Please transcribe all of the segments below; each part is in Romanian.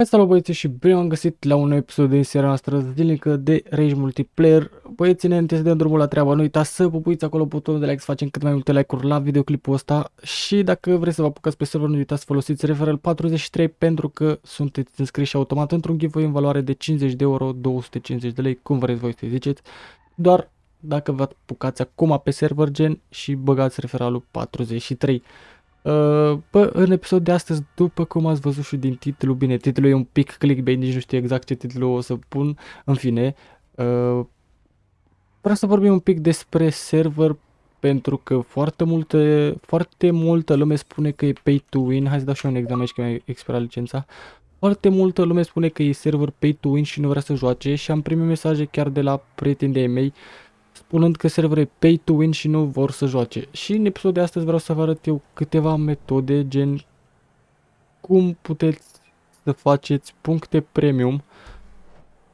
Hai salut băieți și bine am găsit la un nou episod din seria noastră zilnică de Rage Multiplayer. Băieți, înainte să dăm drumul la treabă, nu uitați să pupuiți acolo butonul de like, să facem cât mai multe like-uri la videoclipul ăsta. Și dacă vreți să vă apucați pe server, nu uitați să folosiți referral 43 pentru că sunteți înscriși automat într-un giveaway în valoare de 50 de euro, 250 de lei, cum vreți voi să ziceți. Doar dacă vă apucați acum pe server gen și băgați referalul 43 Uh, bă, în episod de astăzi, după cum ați văzut și din titlu, bine, titlul e un pic clickbait, nici nu știu exact ce titlu o să pun, în fine, uh, vreau să vorbim un pic despre server, pentru că foarte multe, foarte multă lume spune că e pay to win, hai să dau și un examen aici că mi-a expirat licența, foarte multă lume spune că e server pay to win și nu vrea să joace și am primit mesaje chiar de la prieteni de mei spunând că serverul pay to win și nu vor să joace. Și în episodul de astăzi vreau să vă arăt eu câteva metode, gen cum puteți să faceți puncte premium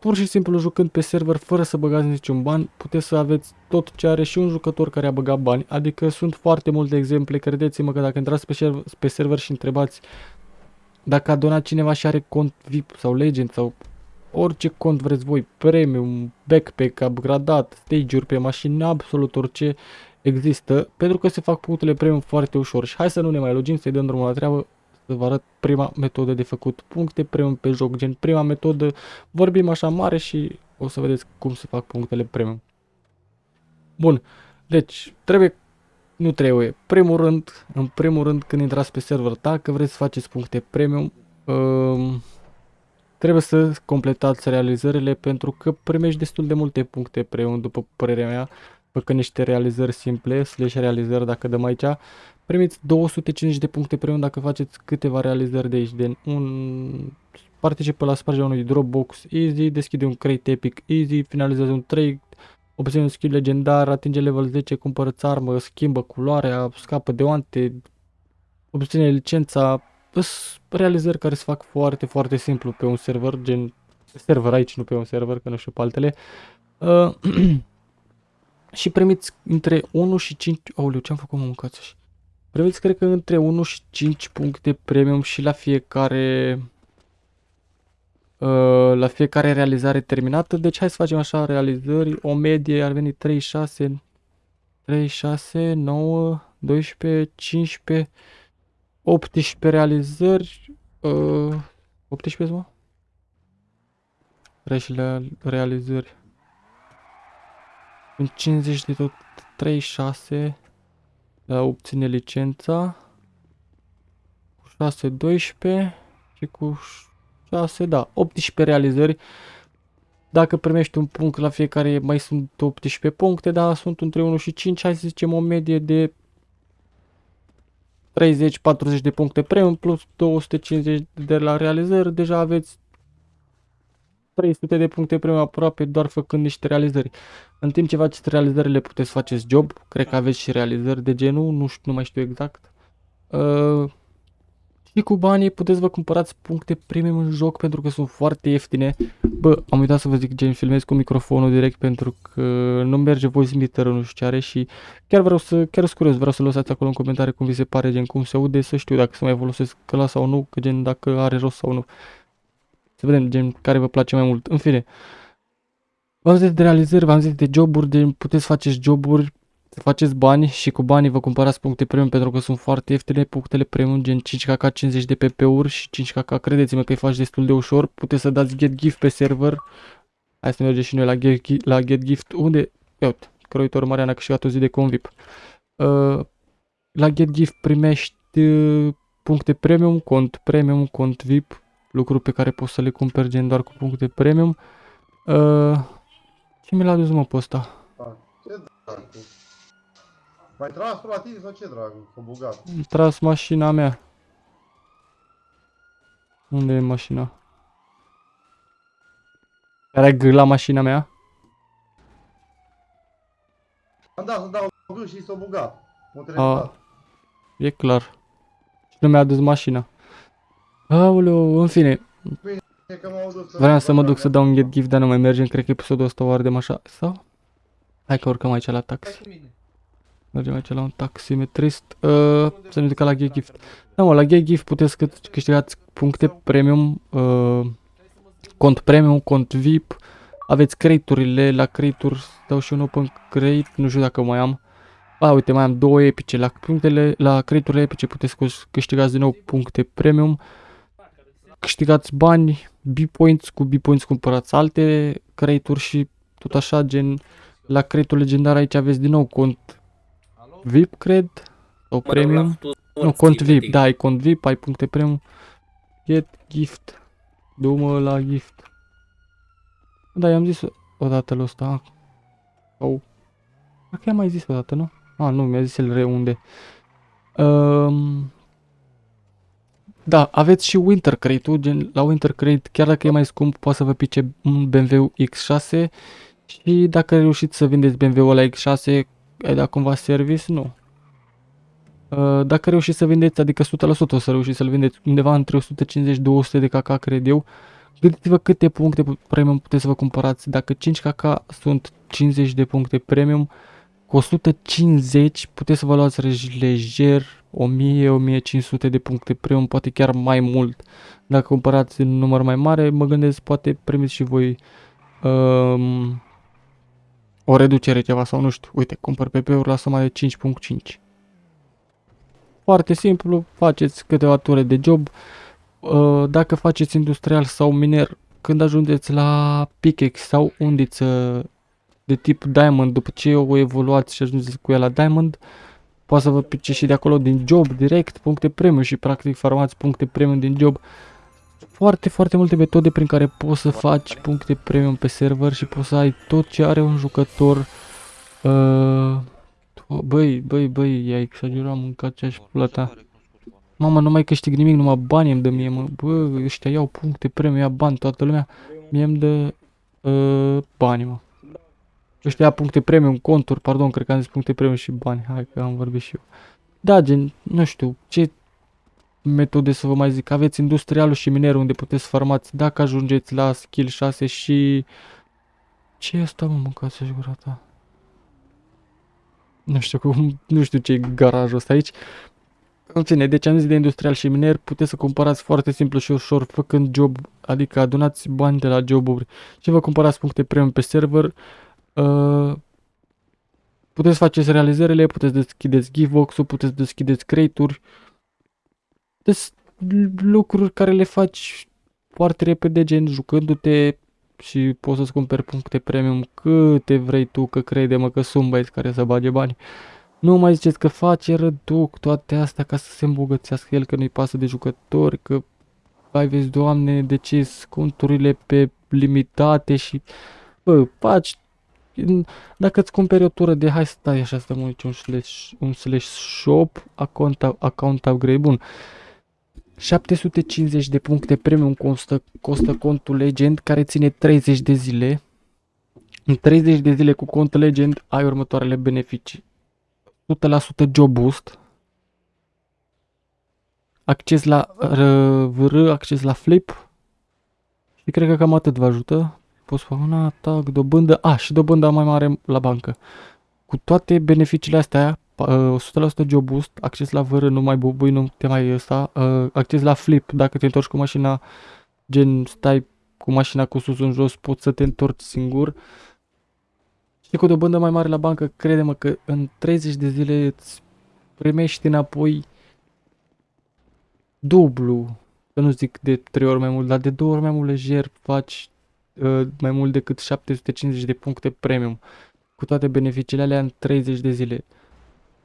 pur și simplu jucând pe server fără să băgați niciun ban, puteți să aveți tot ce are și un jucător care a băgat bani, adică sunt foarte multe exemple, credeți-mă că dacă intrați pe server, pe server și întrebați dacă a donat cineva și are cont VIP sau Legend sau orice cont vreți voi, premium, backpack, upgradat, stage-uri pe mașini, absolut orice există, pentru că se fac punctele premium foarte ușor. Și hai să nu ne mai logim, să-i dăm drumul la treabă, să vă arăt prima metodă de făcut puncte premium pe joc, gen prima metodă, vorbim așa mare și o să vedeți cum se fac punctele premium. Bun, deci trebuie, nu trebuie, primul rând, în primul rând când intrați pe server, dacă vreți să faceți puncte premium, um, Trebuie să completați realizările pentru că primești destul de multe puncte premium, după părerea mea, făcând niște realizări simple, slash realizări dacă dăm aici. Primiți 250 de puncte premium dacă faceți câteva realizări de aici, de un participă la spargerea unui Dropbox Easy, deschide un crate epic Easy, finalizează un trade, obține un skill legendar, atinge level 10, cumpărăți armă, schimbă culoarea, scapă de oante, obține licența, sunt realizări care se fac foarte, foarte simplu pe un server, gen server aici, nu pe un server, că nu știu pe altele. Uh, și primiți între 1 și 5, aoleu, ce-am făcut mă mâncați Primiți, cred că între 1 și 5 puncte premium și la fiecare uh, la fiecare realizare terminată. Deci hai să facem așa realizări, o medie ar veni 3, 6, 3, 6, 9, 12, 15, 18 realizări. Uh, 18 mă? Reșile realizări. În 50 de tot 36 la obține licența. Cu 6 12 și cu 6 da, 18 realizări. Dacă primești un punct la fiecare mai sunt 18 puncte, dar sunt între 1 și 5, hai să zicem o medie de 30-40 de puncte premium plus 250 de la realizări, deja aveți 300 de puncte premium aproape doar făcând niște realizări. În timp ce faceți realizările puteți faceți job, cred că aveți și realizări de genul, nu, știu, nu mai știu exact. Uh, și cu banii puteți vă cumpărați puncte premium în joc pentru că sunt foarte ieftine. Bă, am uitat să vă zic gen filmez cu microfonul direct pentru că nu merge voice meter nu știu ce are și chiar vreau să, chiar sunt curios, vreau să lăsați acolo în comentarii cum vi se pare, gen cum se aude, să știu dacă să mai folosesc căla sau nu, că gen dacă are rost sau nu. Să vedem gen care vă place mai mult. În fine, v-am zis de realizări, v-am zis de joburi, de puteți faceți joburi să faceți bani și cu banii vă cumpărați puncte premium pentru că sunt foarte ieftine punctele premium gen 5kk 50 de PP-uri și 5kk credeți-mă că îi faci destul de ușor. Puteți să dați get gift pe server. Hai să mergem și noi la get, la get gift. Unde? Ia uite croitor Marian a câștigat o zi de convip. Uh, la get gift primești uh, puncte premium cont premium cont VIP lucruri pe care poți să le cumperi gen doar cu puncte premium. Uh, ce mi l-a dus mă pe ăsta? Mai tras la tine sau ce, dragă? Că bugat. Am tras mașina mea. Unde e mașina? Care g la mașina mea? Am dat să dau g și s-o bugat. A, e clar. Și nu mi-a adus mașina. Aoleu, în fine. Vreau să mă duc să dau un get gift, dar nu mai mergem. Cred că episodul ăsta o ardem așa. Sau? Hai că urcăm aici la taxi. Mergem aici la un taximetrist. Uh, să ne ducă la Gay Gift. Da, mă, la Gay Gift puteți că câștigați puncte premium, uh, cont premium, cont VIP. Aveți crate-urile, la crate-uri dau și un open crate, nu știu dacă mai am. A, uite, mai am două epice. La punctele, la crate-urile epice puteți câștigați din nou puncte premium. Câștigați bani, B-points, cu B-points cumpărați alte crate-uri și tot așa, gen la crate legendar aici aveți din nou cont VIP, cred, sau premium. Nu, cont VIP, da, ai cont VIP, ai puncte premium. Get gift. Du-mă la gift. Da, i-am zis odată la ăsta. Sau... Cred că i-am mai zis odată, nu? Ah, nu, mi-a zis el reunde. Um, da, aveți și Winter Crate-ul, gen la Winter Crate, chiar dacă e mai scump, poate să vă pice un BMW X6 și dacă reușiți să vindeți BMW-ul la X6, ai dat cumva service? Nu. Uh, dacă reușiți să vindeți, adică 100% o să reușiți să-l vindeți undeva între 150-200 de KK, cred eu, gândiți-vă câte puncte premium puteți să vă cumpărați. Dacă 5 KK sunt 50 de puncte premium, cu 150 puteți să vă luați lejer 1000-1500 de puncte premium, poate chiar mai mult. Dacă cumpărați în număr mai mare, mă gândesc poate primiți și voi um, o reducere ceva sau nu știu. Uite, cumpăr PP-uri la suma de 5.5. Foarte simplu, faceți câteva ture de job. Uh, dacă faceți industrial sau miner, când ajungeți la pickaxe sau undiță de tip Diamond, după ce o evoluați și ajungeți cu ea la Diamond, poate să vă pice și de acolo din job direct, puncte premium și practic farmați puncte premium din job. Foarte, foarte multe metode prin care poți să faci puncte premium pe server și poți să ai tot ce are un jucător. Uh, băi, băi, băi, i-ai exagerat, mâncat ce-aș plăta. Mama, nu mai câștig nimic, numai bani îmi dă mie, mă. Bă, ăștia iau puncte premium, ia bani, toată lumea. Mie îmi dă uh, bani, mă. Ăștia ia puncte premium, conturi, pardon, cred că am zis puncte premium și bani. Hai că am vorbit și eu. Da, gen, nu știu, ce metode să vă mai zic. Aveți industrialul și minerul unde puteți farmați dacă ajungeți la skill 6 și... Ce e asta, mă, mâncați și gura ta? Nu știu cum, nu știu ce e garajul ăsta aici. În fine, deci am zis de industrial și miner, puteți să cumpărați foarte simplu și ușor făcând job, adică adunați bani de la joburi și vă cumpărați puncte premium pe server. Uh, puteți faceți realizările, puteți deschideți givebox-ul, puteți deschideți crate-uri. Deci lucruri care le faci foarte repede, gen jucându-te și poți să-ți cumperi puncte premium câte vrei tu, că crede-mă că sunt băieți care să bage bani. Nu mai ziceți că face răduc toate astea ca să se îmbogățească el, că nu-i pasă de jucători, că ai vezi, doamne, de ce conturile pe limitate și... Bă, faci dacă îți cumperi o tură de hai stai așa să dăm aici un slash, un slash shop, account, account upgrade, bun. 750 de puncte premium costă, costă contul Legend care ține 30 de zile. În 30 de zile cu cont Legend ai următoarele beneficii. 100% job boost. Acces la VR, acces la flip. Și cred că cam atât vă ajută poți face un atac, dobândă, a, și dobândă mai mare la bancă. Cu toate beneficiile astea, 100% job boost, acces la vără, nu mai bubui, nu te mai ăsta, acces la flip, dacă te întorci cu mașina, gen stai cu mașina cu sus în jos, poți să te întorci singur. Și cu dobândă mai mare la bancă, crede-mă că în 30 de zile îți primești înapoi dublu, să nu zic de 3 ori mai mult, dar de 2 ori mai mult lejer faci Uh, mai mult decât 750 de puncte premium cu toate beneficiile alea în 30 de zile.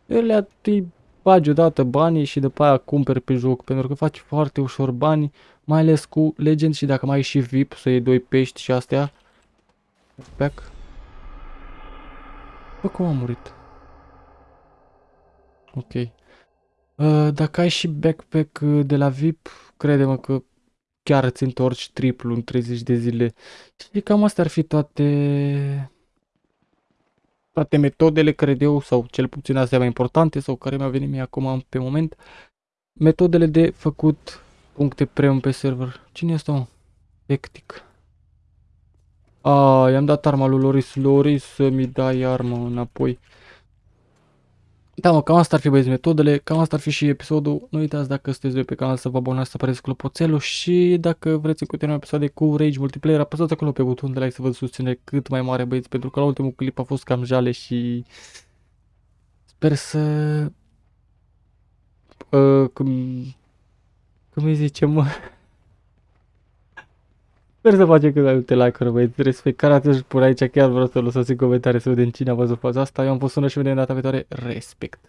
Ele îi bagi odată banii și după aia cumperi pe joc pentru că faci foarte ușor bani, mai ales cu Legend și dacă mai ai și VIP să iei doi pești și astea. Back. Bă, cum a murit? Ok. Uh, dacă ai și backpack de la VIP, crede-mă că chiar îți întorci triplu în 30 de zile. Și cam astea ar fi toate toate metodele, cred eu, sau cel puțin astea mai importante, sau care mi-au venit mie acum pe moment, metodele de făcut puncte premium pe server. Cine este mă? Hectic. A, i-am dat arma lui Loris. Loris să mi dai armă înapoi. Da, mă, cam asta ar fi băieți metodele, cam asta ar fi și episodul. Nu uitați dacă sunteți doi pe canal să vă abonați, să apăreți clopoțelul și dacă vreți să continuăm episoade cu Rage Multiplayer, apăsați acolo pe butonul de like să vă susține cât mai mare băieți, pentru că la ultimul clip a fost cam jale și sper să... Uh, cum... Cum îi zice, mă? Sper să facem cât mai multe like-uri, băieți, respect. Care atunci pur aici, chiar vreau să lăsați în comentarii să vedem cine a văzut faza asta. Eu am fost sună și vedem data viitoare. Respect.